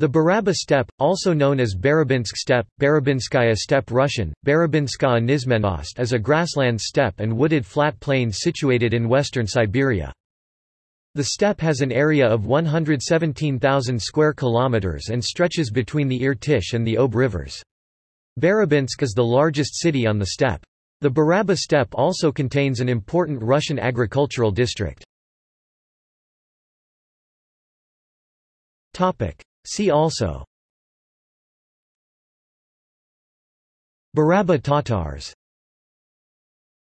The Baraba steppe, also known as Barabinsk steppe, Barabinskaya steppe Russian, Barabinskaya Nizmenost is a grassland steppe and wooded flat plain situated in western Siberia. The steppe has an area of 117,000 square kilometers and stretches between the Irtysh and the Ob rivers. Barabinsk is the largest city on the steppe. The Baraba steppe also contains an important Russian agricultural district. See also. Baraba Tatars